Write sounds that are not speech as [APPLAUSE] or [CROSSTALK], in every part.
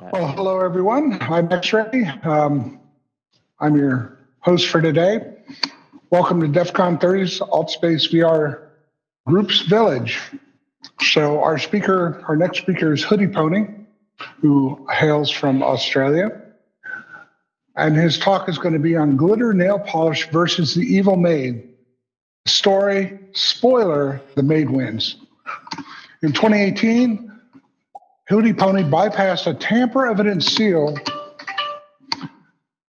Well, hello, everyone. I'm X-Ray. Um, I'm your host for today. Welcome to DEF CON 30's AltSpace VR Groups Village. So our speaker, our next speaker is Hoodie Pony, who hails from Australia. And his talk is going to be on glitter nail polish versus the evil maid. Story, spoiler, the maid wins. In 2018, Hoodie Pony bypassed a tamper evidence seal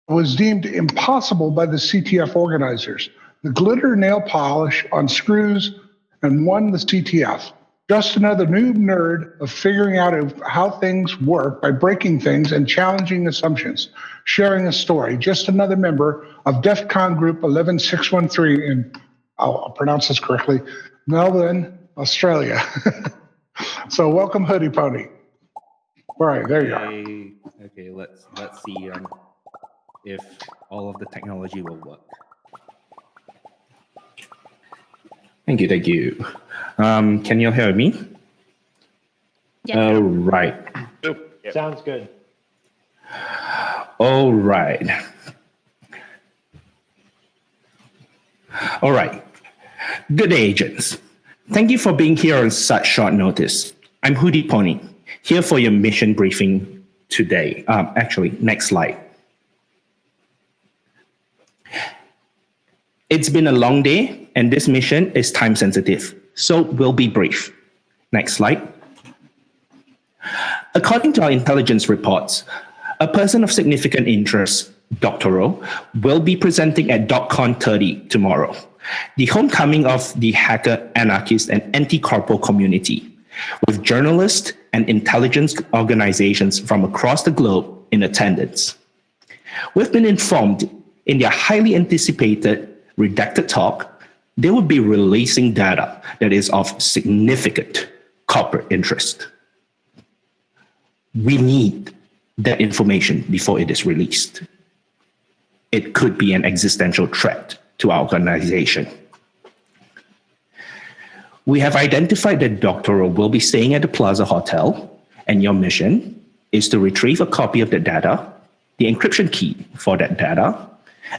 was deemed impossible by the CTF organizers. The glitter nail polish on screws and won the CTF. Just another noob nerd of figuring out how things work by breaking things and challenging assumptions, sharing a story. Just another member of DEF CON Group 11613 in, I'll, I'll pronounce this correctly, Melbourne, Australia. [LAUGHS] so welcome, Hoodie Pony. All right, there you okay, are. Okay, let's let's see um, if all of the technology will work. Thank you, thank you. Um, can you hear me? Yeah. All right. Yep. Sounds good. All right. All right. Good day, agents. Thank you for being here on such short notice. I'm Hoodie Pony, here for your mission briefing today. Um, actually, next slide. It's been a long day, and this mission is time sensitive, so we'll be brief. Next slide. According to our intelligence reports, a person of significant interest, Dr. Rowe, will be presenting at DEF CON 30 tomorrow, the homecoming of the hacker, anarchist, and anti-corpo community with journalists and intelligence organizations from across the globe in attendance. We've been informed in their highly anticipated redacted talk, they will be releasing data that is of significant corporate interest. We need that information before it is released. It could be an existential threat to our organization. We have identified that Dr. Will be staying at the Plaza Hotel, and your mission is to retrieve a copy of the data, the encryption key for that data,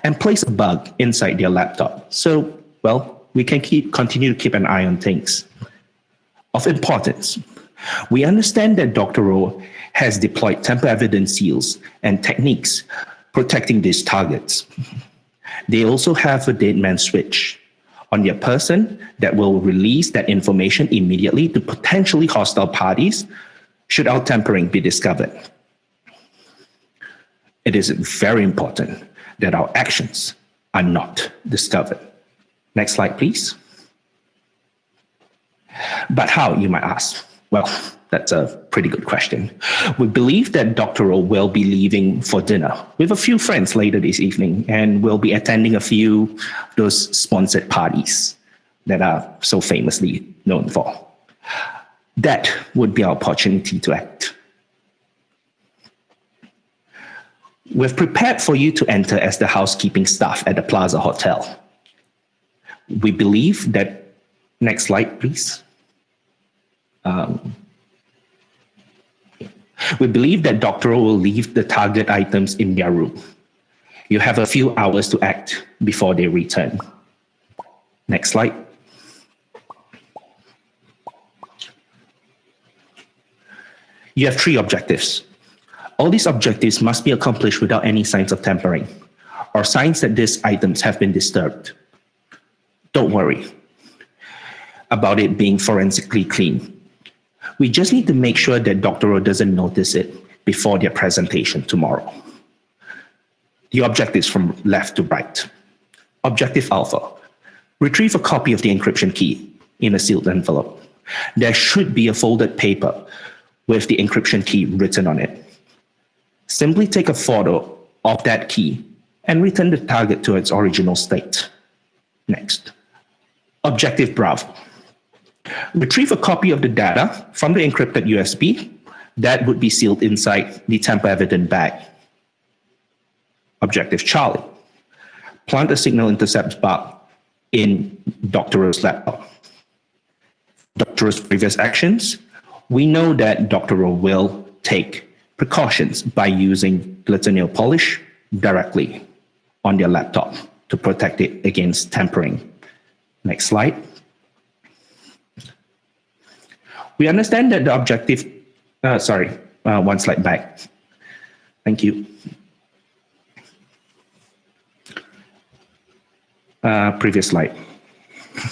and place a bug inside their laptop. So, well, we can keep continue to keep an eye on things. Of importance, we understand that Dr. Rowe has deployed tamper evidence seals and techniques protecting these targets. They also have a dead man switch on their person that will release that information immediately to potentially hostile parties should our tampering be discovered. It is very important that our actions are not discovered. Next slide, please. But how, you might ask? Well, that's a pretty good question. We believe that Dr. Rowe will be leaving for dinner with a few friends later this evening and will be attending a few of those sponsored parties that are so famously known for. That would be our opportunity to act. We've prepared for you to enter as the housekeeping staff at the Plaza Hotel. We believe that, next slide, please. Um, we believe that Dr. will leave the target items in their room. You have a few hours to act before they return. Next slide. You have three objectives. All these objectives must be accomplished without any signs of tampering or signs that these items have been disturbed. Don't worry about it being forensically clean. We just need to make sure that Dr. O doesn't notice it before their presentation tomorrow. The objectives from left to right. Objective Alpha, retrieve a copy of the encryption key in a sealed envelope. There should be a folded paper with the encryption key written on it. Simply take a photo of that key and return the target to its original state. Next. Objective Bravo retrieve a copy of the data from the encrypted USB that would be sealed inside the tamper evident bag. Objective Charlie, plant a signal intercept bug in Dr. Rowe's laptop. Dr. Rowe's previous actions, we know that Dr. Rowe will take precautions by using glitter polish directly on their laptop to protect it against tampering. Next slide. We understand that the objective, uh, sorry, uh, one slide back. Thank you. Uh, previous slide. [LAUGHS]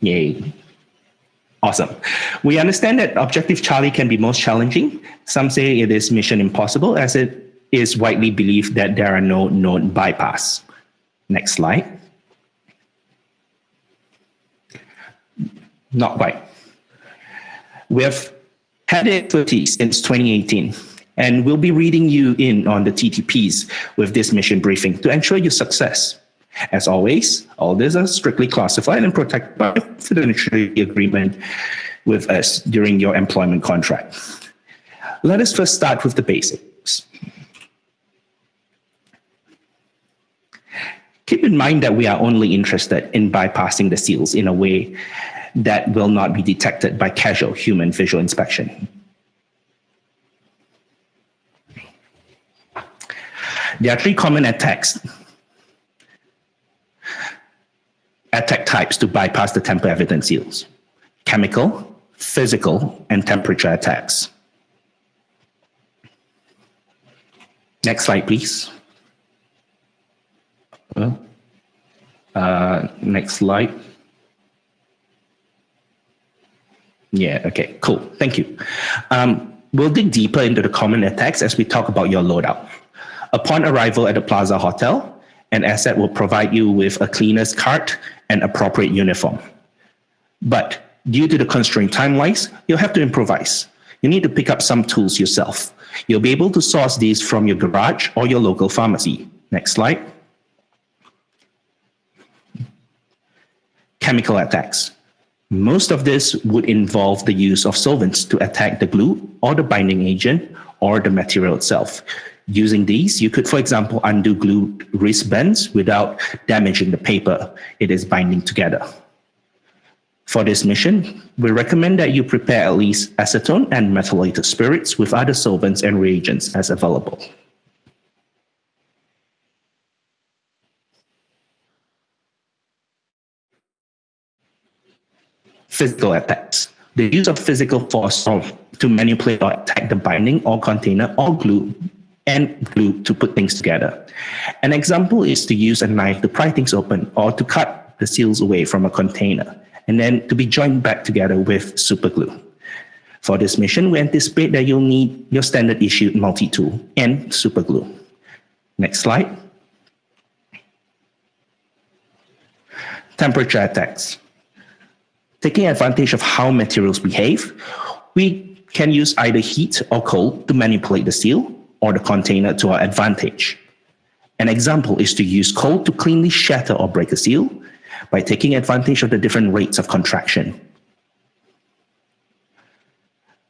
Yay. Awesome. We understand that Objective Charlie can be most challenging. Some say it is mission impossible as it is widely believed that there are no known bypass. Next slide. Not quite. We have had expertise since 2018, and we'll be reading you in on the TTPs with this mission briefing to ensure your success. As always, all this are strictly classified and protected by confidentiality agreement with us during your employment contract. Let us first start with the basics. Keep in mind that we are only interested in bypassing the seals in a way that will not be detected by casual human visual inspection. There are three common attacks attack types to bypass the tamper evidence seals chemical, physical, and temperature attacks. Next slide, please. Uh, next slide. Yeah, okay, cool. Thank you. Um, we'll dig deeper into the common attacks as we talk about your loadout. Upon arrival at the Plaza Hotel, an asset will provide you with a cleaner's cart and appropriate uniform. But due to the constrained time-wise, you'll have to improvise. You need to pick up some tools yourself. You'll be able to source these from your garage or your local pharmacy. Next slide. Chemical attacks. Most of this would involve the use of solvents to attack the glue or the binding agent or the material itself. Using these, you could, for example, undo glue wristbands without damaging the paper it is binding together. For this mission, we recommend that you prepare at least acetone and methylated spirits with other solvents and reagents as available. Physical attacks. The use of physical force to manipulate or attack the binding or container or glue and glue to put things together. An example is to use a knife to pry things open or to cut the seals away from a container and then to be joined back together with super glue. For this mission, we anticipate that you'll need your standard issue multi-tool and super glue. Next slide. Temperature attacks. Taking advantage of how materials behave, we can use either heat or cold to manipulate the seal or the container to our advantage. An example is to use cold to cleanly shatter or break a seal by taking advantage of the different rates of contraction.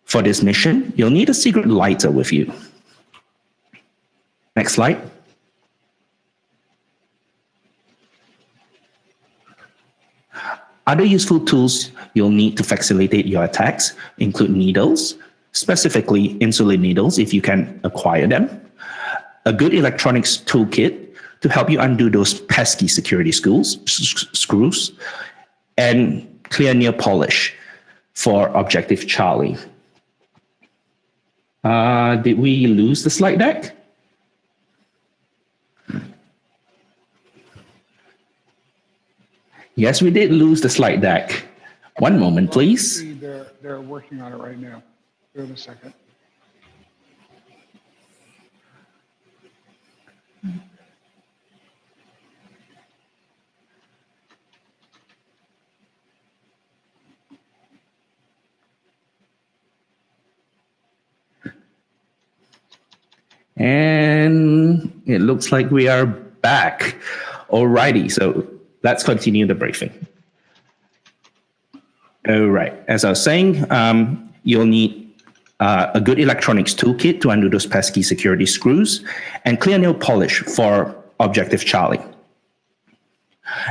For this mission, you'll need a secret lighter with you. Next slide. Other useful tools you'll need to facilitate your attacks include needles, specifically insulin needles if you can acquire them, a good electronics toolkit to help you undo those pesky security screws, screws and clear nail polish for Objective Charlie. Uh, did we lose the slide deck? Yes, we did lose the slide deck. One moment, please. They're, they're working on it right now. Give a second. And it looks like we are back. Alrighty, so let's continue the briefing. All right, as I was saying, um, you'll need uh, a good electronics toolkit to undo those pesky security screws, and clear nail polish for Objective Charlie.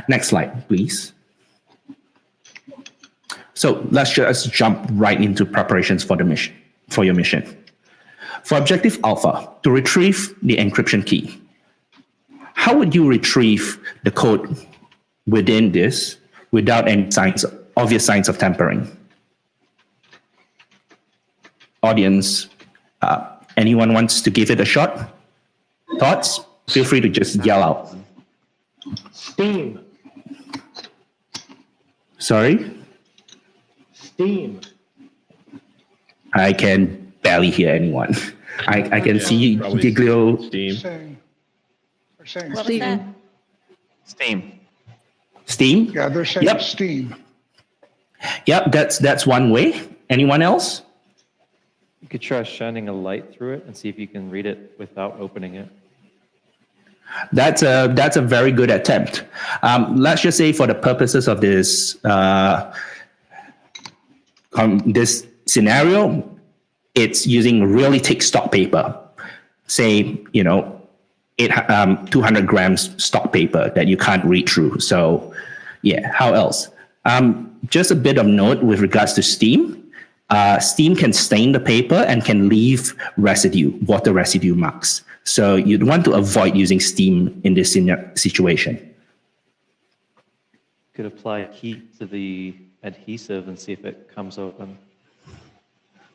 Next slide, please. So let's just jump right into preparations for the mission. for your mission. For objective alpha, to retrieve the encryption key, how would you retrieve the code within this without any signs, obvious signs of tampering? Audience, uh, anyone wants to give it a shot? Thoughts? Feel free to just yell out. Steam, Sorry, steam. I can barely hear anyone. I, I can see probably Giglio. Steam. Saying, they're What was that? Steam. Steam? yeah, they're saying Yep. steam. Yep, that's that's one way. Anyone else? You could try shining a light through it and see if you can read it without opening it. That's a that's a very good attempt. Um, let's just say, for the purposes of this uh, um, this scenario, it's using really thick stock paper. Say, you know, it um, 200 grams stock paper that you can't read through. So, yeah. How else? Um, just a bit of note with regards to steam. Uh, steam can stain the paper and can leave residue, water residue marks. So you'd want to avoid using steam in this situation. Could apply heat to the adhesive and see if it comes open.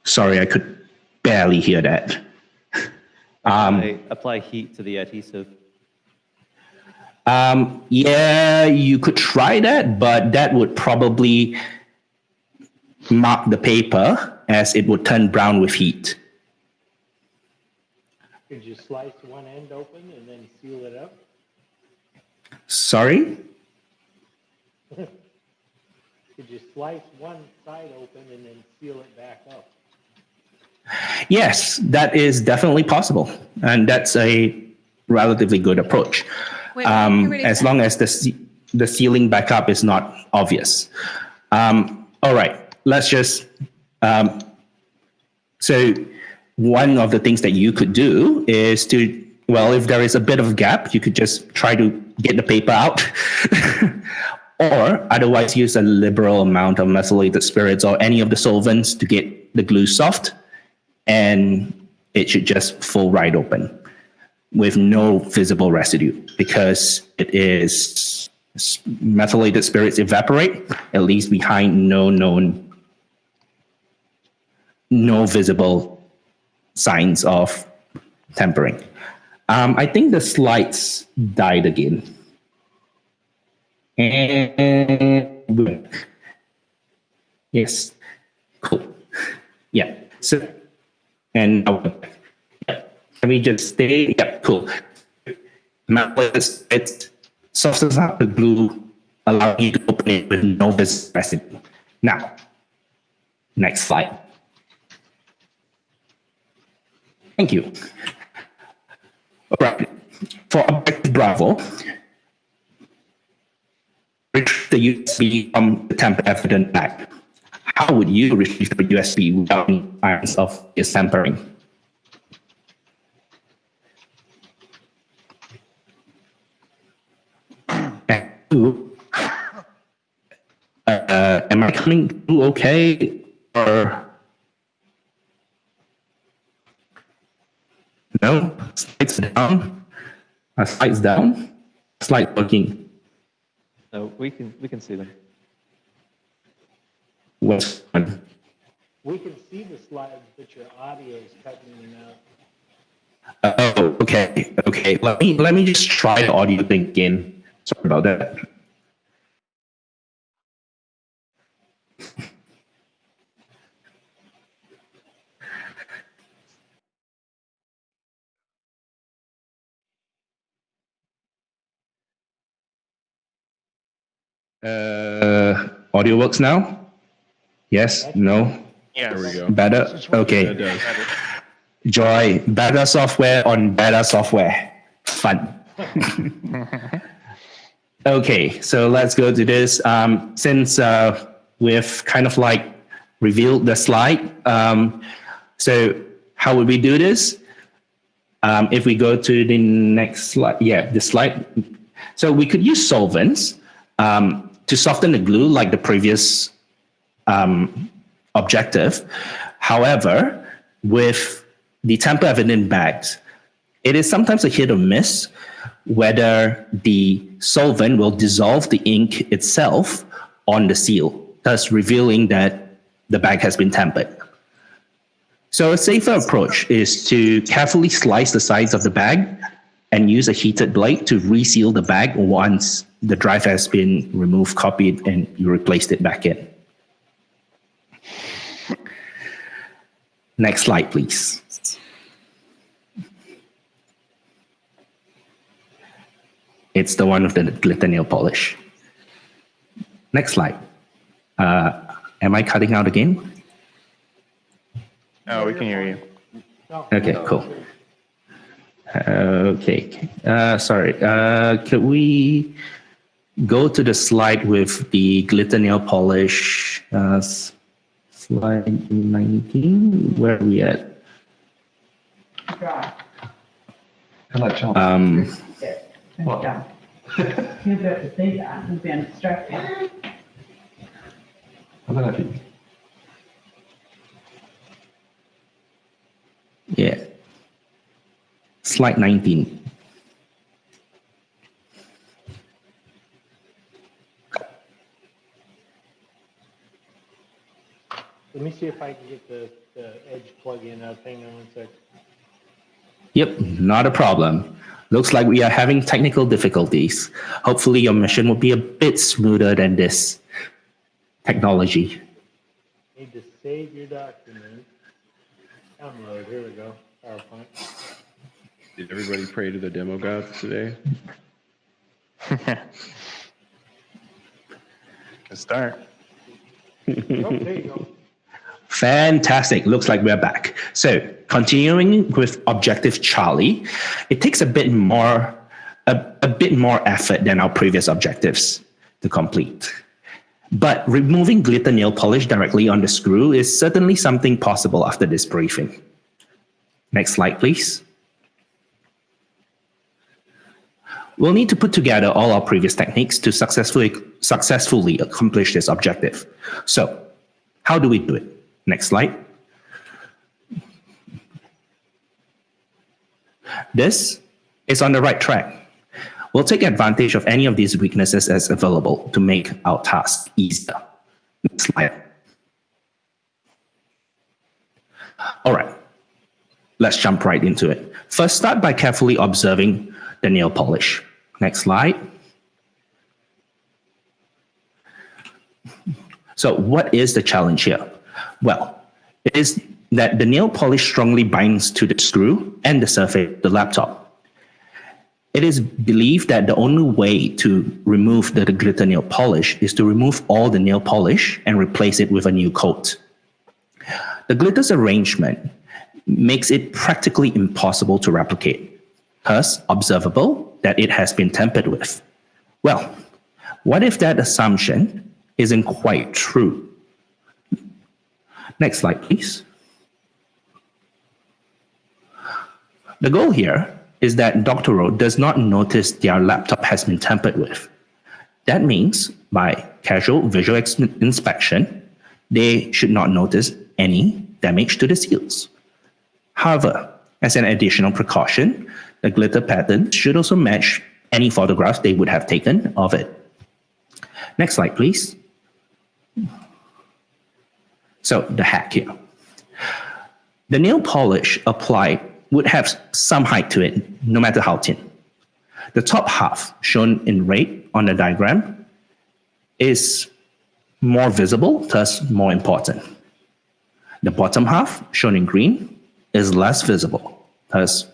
Sorry, I could barely hear that. Apply, apply heat to the adhesive. Um, yeah, you could try that, but that would probably mark the paper as it would turn brown with heat. Could you slice one end open and then seal it up? Sorry? [LAUGHS] Could you slice one side open and then seal it back up? Yes, that is definitely possible. And that's a relatively good approach. Wait, um, as long as the, the sealing backup is not obvious. Um, all right, let's just. Um, so, one of the things that you could do is to, well, if there is a bit of a gap, you could just try to get the paper out. [LAUGHS] or otherwise, use a liberal amount of methylated spirits or any of the solvents to get the glue soft, and it should just fall right open with no visible residue because it is methylated spirits evaporate it leaves behind no known no visible signs of tempering. Um, i think the slides died again. And yes. Cool. Yeah. So and. Let me just stay. Yeah, cool. Matchless, it softens up the glue, allowing you to open it with no visible. Now, next slide. Thank you. All right. For objective Bravo, retrieve um, the USB from the tamper evident bag. How would you retrieve the USB without any signs of tampering? Uh, am I coming through okay or no? Slides down. Uh, slides down. Slide working. No, we can we can see them. What's one? We can see the slides, but your audio is cutting in and out. Oh, okay, okay. Let me let me just try the audio thing again. Sorry about that. Uh, audio works now? Yes? No? Yes. There we go. Better? Okay. does. Joy, better software on better software. Fun. [LAUGHS] okay, so let's go to this. Um, since uh, we've kind of like revealed the slide, um, so how would we do this? Um, if we go to the next slide, yeah, the slide. So we could use solvents um, to soften the glue like the previous um, objective. However, with the tamper evident bags, it is sometimes a hit or miss whether the solvent will dissolve the ink itself on the seal, thus revealing that the bag has been tampered. So a safer approach is to carefully slice the sides of the bag and use a heated blade to reseal the bag once the drive has been removed, copied, and you replaced it back in. Next slide, please. It's the one with the glitter nail polish. Next slide. Uh, am I cutting out again? Oh, we can hear you. Okay, cool. Okay, uh, sorry. Uh, could we go to the slide with the glitter nail polish? Uh, slide 19. Where are we at? Um, Yeah. You have to say that and be instructed. yeah. Slide 19. Let me see if I can get the, the edge plug in up. Hang on one sec. Yep, not a problem. Looks like we are having technical difficulties. Hopefully, your mission will be a bit smoother than this technology. Need to save your document. Download, here we go, PowerPoint. Did everybody pray to the demo gods today? [LAUGHS] Good start. Oh, there you go. [LAUGHS] Fantastic. Looks like we're back. So, continuing with objective Charlie, it takes a bit more a, a bit more effort than our previous objectives to complete. But removing glitter nail polish directly on the screw is certainly something possible after this briefing. Next slide, please. We'll need to put together all our previous techniques to successfully successfully accomplish this objective. So, how do we do it? Next slide. This is on the right track. We'll take advantage of any of these weaknesses as available to make our task easier. Next slide. All right, let's jump right into it. First, start by carefully observing the nail polish. Next slide. So what is the challenge here? Well, it is that the nail polish strongly binds to the screw and the surface of the laptop. It is believed that the only way to remove the glitter nail polish is to remove all the nail polish and replace it with a new coat. The glitter's arrangement makes it practically impossible to replicate, thus observable that it has been tampered with. Well, what if that assumption isn't quite true? Next slide, please. The goal here is that Dr. Doctorow does not notice their laptop has been tampered with. That means by casual visual inspection, they should not notice any damage to the seals. However, as an additional precaution, the glitter pattern should also match any photographs they would have taken of it. Next slide, please. So the hack here. The nail polish applied would have some height to it, no matter how thin. The top half, shown in red on the diagram, is more visible, thus more important. The bottom half, shown in green, is less visible, thus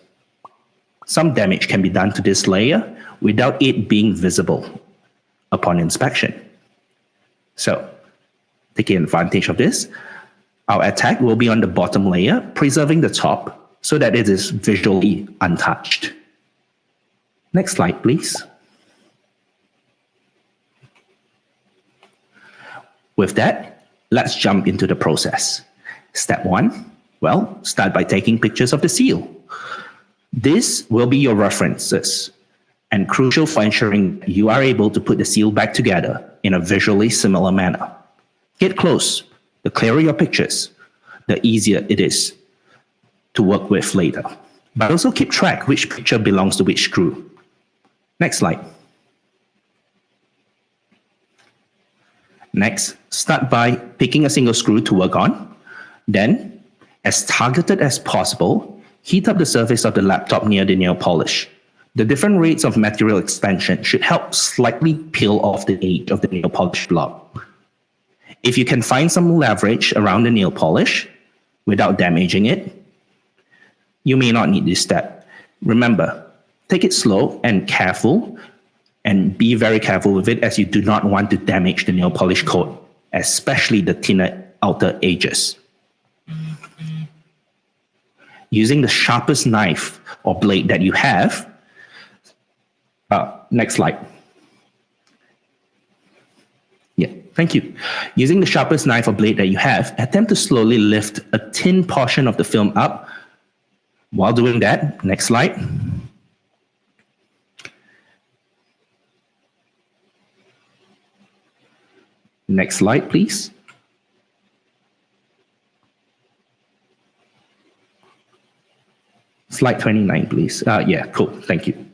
some damage can be done to this layer without it being visible upon inspection. So, taking advantage of this, our attack will be on the bottom layer, preserving the top so that it is visually untouched. Next slide, please. With that, let's jump into the process. Step one, well, start by taking pictures of the seal. This will be your references and crucial for ensuring you are able to put the seal back together in a visually similar manner. Get close. The clearer your pictures, the easier it is to work with later. But also keep track which picture belongs to which screw. Next slide. Next, start by picking a single screw to work on. Then, as targeted as possible, heat up the surface of the laptop near the nail polish. The different rates of material expansion should help slightly peel off the edge of the nail polish blob. If you can find some leverage around the nail polish without damaging it, you may not need this step. Remember, take it slow and careful and be very careful with it as you do not want to damage the nail polish coat, especially the thinner outer edges. Using the sharpest knife or blade that you have, uh, next slide. Yeah, thank you. Using the sharpest knife or blade that you have, attempt to slowly lift a thin portion of the film up. While doing that, next slide. Next slide, please. Slide 29, please. Uh, yeah, cool. Thank you.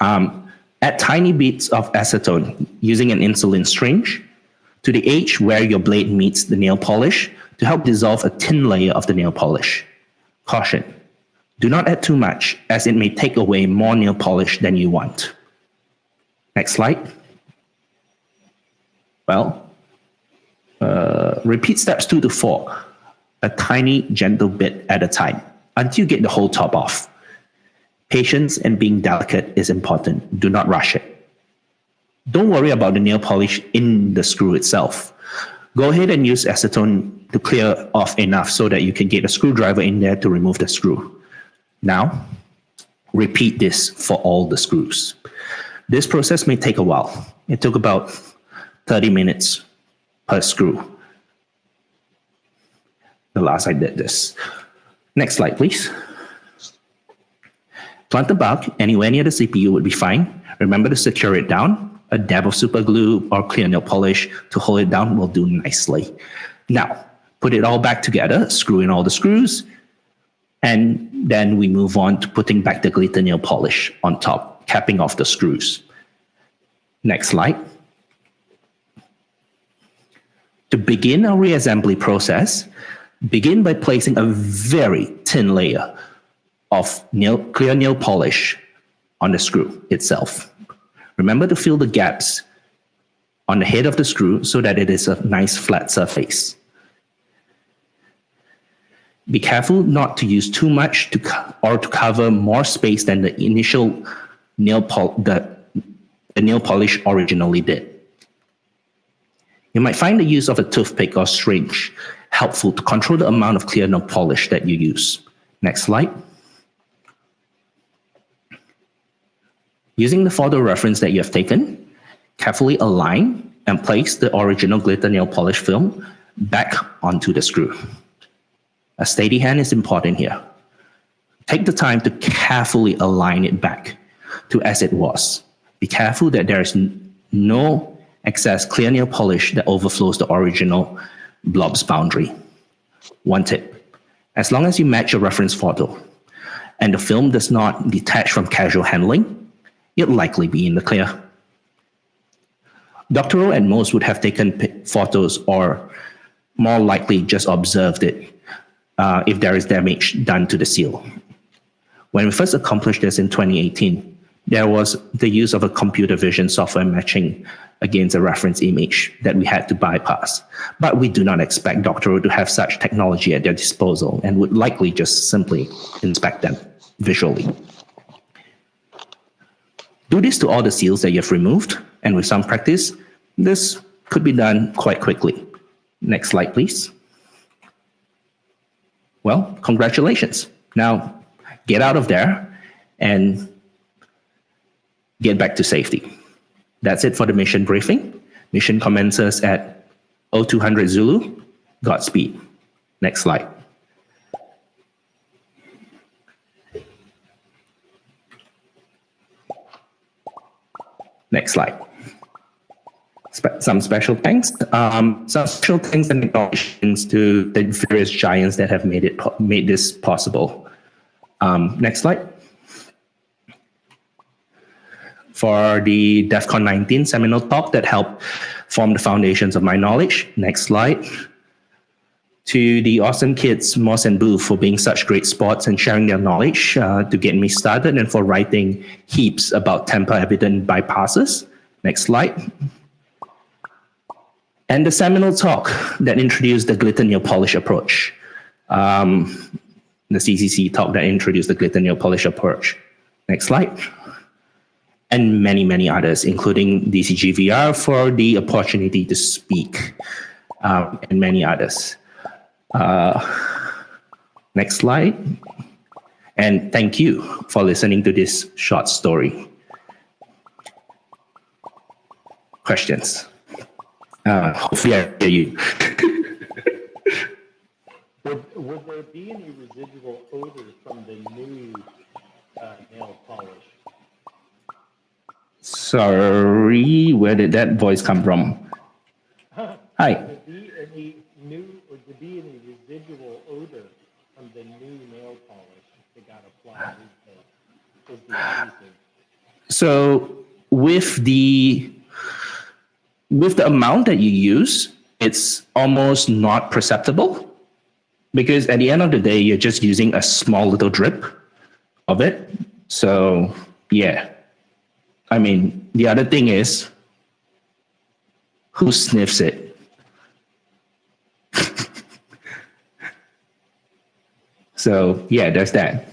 Um, add tiny bits of acetone using an insulin syringe to the edge where your blade meets the nail polish to help dissolve a thin layer of the nail polish. Caution. Do not add too much as it may take away more nail polish than you want. Next slide. Well, uh, repeat steps two to four, a tiny gentle bit at a time until you get the whole top off. Patience and being delicate is important. Do not rush it. Don't worry about the nail polish in the screw itself. Go ahead and use acetone to clear off enough so that you can get a screwdriver in there to remove the screw. Now, repeat this for all the screws. This process may take a while. It took about 30 minutes per screw. The last I did this. Next slide, please. Plant the bug anywhere near the CPU would be fine. Remember to secure it down. A dab of super glue or clear nail polish to hold it down will do nicely. Now, put it all back together, screw in all the screws, and then we move on to putting back the glitter nail polish on top, capping off the screws. Next slide. To begin our reassembly process, begin by placing a very thin layer of nail, clear nail polish on the screw itself. Remember to fill the gaps on the head of the screw so that it is a nice flat surface. Be careful not to use too much to or to cover more space than the initial nail pol the, the nail polish originally did. You might find the use of a toothpick or syringe helpful to control the amount of clear nail polish that you use. Next slide. Using the photo reference that you have taken, carefully align and place the original glitter nail polish film back onto the screw. A steady hand is important here. Take the time to carefully align it back to as it was. Be careful that there is no excess clear nail polish that overflows the original blob's boundary. One tip, as long as you match your reference photo and the film does not detach from casual handling, it'll likely be in the clear. Doctoral at most would have taken photos or more likely just observed it uh, if there is damage done to the seal. When we first accomplished this in 2018, there was the use of a computer vision software matching against a reference image that we had to bypass. But we do not expect Doctoral to have such technology at their disposal and would likely just simply inspect them visually. Do this to all the seals that you've removed, and with some practice, this could be done quite quickly. Next slide, please. Well, congratulations. Now, get out of there and get back to safety. That's it for the mission briefing. Mission commences at 0200 Zulu. Godspeed. Next slide. Next slide. Spe some special thanks. Um, some special thanks and acknowledgements to the various giants that have made it made this possible. Um, next slide. For the DEF CON 19 seminal talk that helped form the foundations of my knowledge. Next slide. To the awesome kids, Moss and Boo, for being such great sports and sharing their knowledge uh, to get me started and for writing heaps about temper evident bypasses. Next slide. And the seminal talk that introduced the glitter nail polish approach. Um, the CCC talk that introduced the glitter nail polish approach. Next slide. And many, many others, including DCGVR for the opportunity to speak, um, and many others. Uh, next slide. And thank you for listening to this short story. Questions? Uh, hopefully I hear you. [LAUGHS] Would, would there be any residual odor from the new uh, nail polish? Sorry, where did that voice come from? [LAUGHS] Hi. Would there be any new, would there be any residual odor from the new nail polish that got applied as the? So with the with the amount that you use, it's almost not perceptible because at the end of the day, you're just using a small little drip of it. So yeah, I mean the other thing is who sniffs it. So yeah, there's that.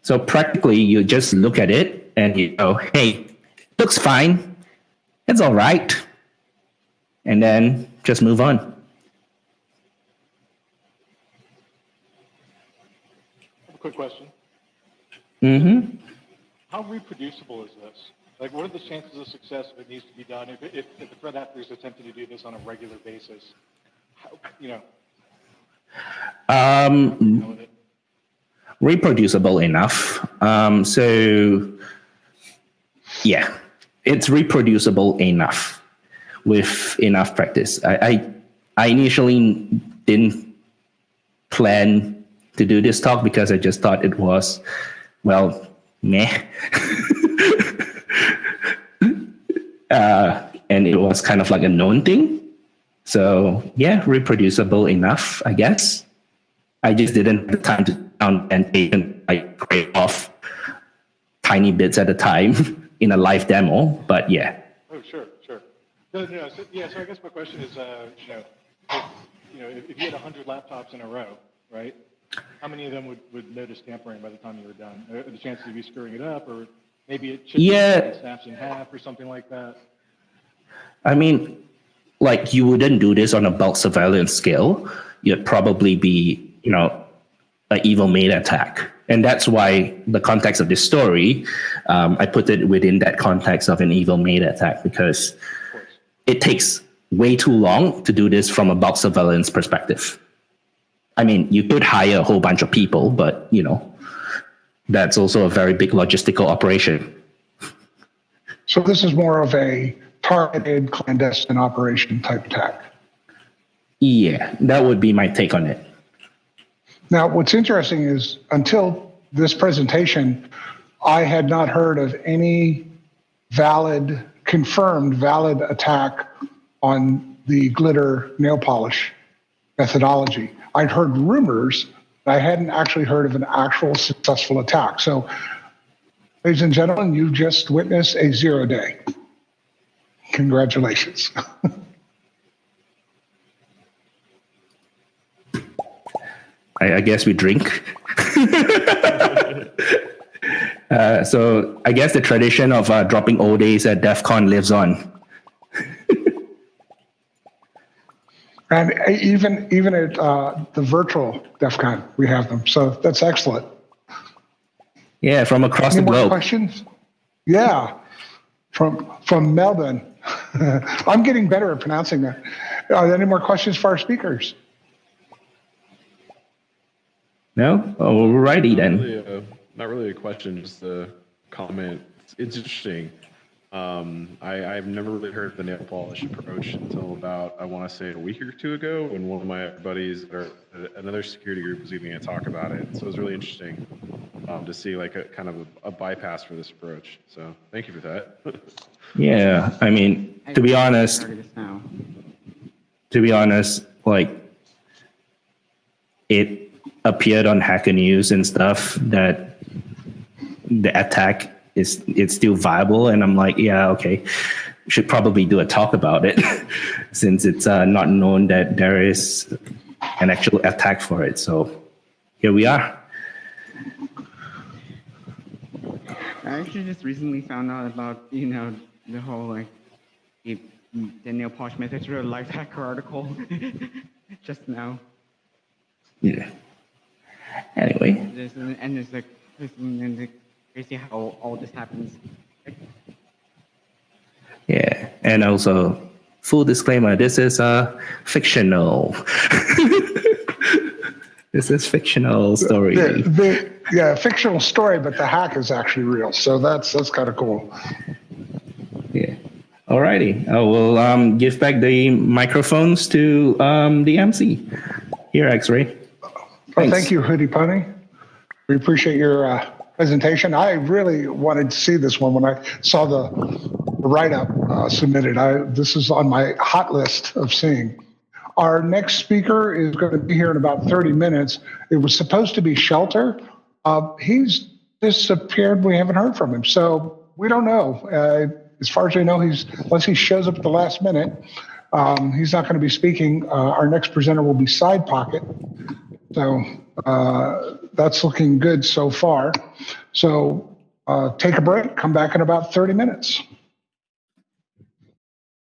So practically, you just look at it and you go, hey, looks fine. It's all right. And then just move on. have a quick question. hmm How reproducible is this? Like, what are the chances of success if it needs to be done? If, if, if the threat actor is attempting to do this on a regular basis, how, you know, Um, reproducible enough. Um, so, yeah, it's reproducible enough with enough practice. I, I, I initially didn't plan to do this talk because I just thought it was, well, meh. [LAUGHS] uh, and it was kind of like a known thing. So, yeah, reproducible enough, I guess. I just didn't have the time to down and take and like grade off tiny bits at a time [LAUGHS] in a live demo. But yeah, Oh, sure, sure. No, no, so, yeah, so I guess my question is, uh, you know, if, you know, if, if you had 100 laptops in a row, right? How many of them would, would notice tampering by the time you were done? Are the chances of you screwing it up, or maybe it should Yeah. be snaps in half or something like that? I mean, like you wouldn't do this on a bulk surveillance scale. You'd probably be, you know, an evil maid attack. And that's why the context of this story, um, I put it within that context of an evil maid attack because it takes way too long to do this from a bulk surveillance perspective. I mean, you could hire a whole bunch of people, but you know, that's also a very big logistical operation. So this is more of a targeted clandestine operation type attack. Yeah, that would be my take on it. Now, what's interesting is until this presentation, I had not heard of any valid, confirmed valid attack on the glitter nail polish methodology. I'd heard rumors, but I hadn't actually heard of an actual successful attack. So, ladies and gentlemen, you've just witnessed a zero day. Congratulations. [LAUGHS] I, I guess we drink. [LAUGHS] uh, so I guess the tradition of uh, dropping old days at DEF CON lives on. [LAUGHS] And even even at uh, the virtual DEF CON, we have them. So that's excellent. Yeah, from across Any the more globe. questions? Yeah, from from Melbourne. [LAUGHS] I'm getting better at pronouncing that. Are there any more questions for our speakers? No? Alrighty Not then. really a, not really a question, just a comment. It's interesting. Um, I, I've never really heard of the nail polish approach until about, I want to say a week or two ago, when one of my buddies or another security group was even going to talk about it. So it was really interesting um, to see like a kind of a, a bypass for this approach. So thank you for that. [LAUGHS] Yeah, I mean, to be honest, to be honest, like it appeared on Hacker News and stuff that the attack is it's still viable, and I'm like, yeah, okay, should probably do a talk about it [LAUGHS] since it's uh, not known that there is an actual attack for it. So here we are. I actually just recently found out about, you know, the whole like the, the nail polish method through a Lifehacker article [LAUGHS] just now. Yeah. Anyway, There's, and it's like, and the crazy how all this happens. yeah, and also full disclaimer: this is uh, fictional. [LAUGHS] this is fictional story. The, the, yeah, fictional story, but the hack is actually real. So that's that's kind of cool. Yeah. Alrighty. I will um, give back the microphones to um, the MC. Here, X-Ray. Well, thank you, Hoodie Pony. We appreciate your uh, presentation. I really wanted to see this one when I saw the write-up uh, submitted. I, this is on my hot list of seeing. Our next speaker is going to be here in about 30 minutes. It was supposed to be Shelter. Uh, he's disappeared. We haven't heard from him. So we don't know. As far as we know, he's unless he shows up at the last minute, um, he's not going to be speaking. Uh, our next presenter will be Side Pocket. So uh, that's looking good so far. So uh, take a break, come back in about 30 minutes.